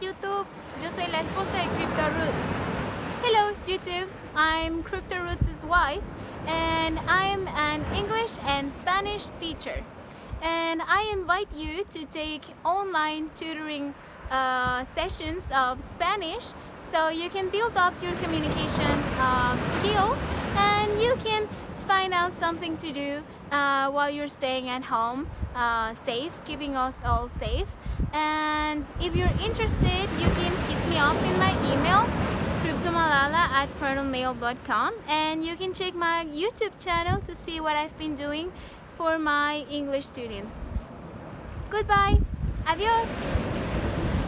YouTube, yo soy la esposa de Crypto Roots. Hello YouTube, I'm Crypto Roots' wife and I'm an English and Spanish teacher. And I invite you to take online tutoring uh, sessions of Spanish so you can build up your communication uh, skills and you can find out something to do uh, while you're staying at home uh, safe, keeping us all safe. And if you're interested, you can hit me up in my email cryptomalala at protonmail.com and you can check my YouTube channel to see what I've been doing for my English students. Goodbye. Adios.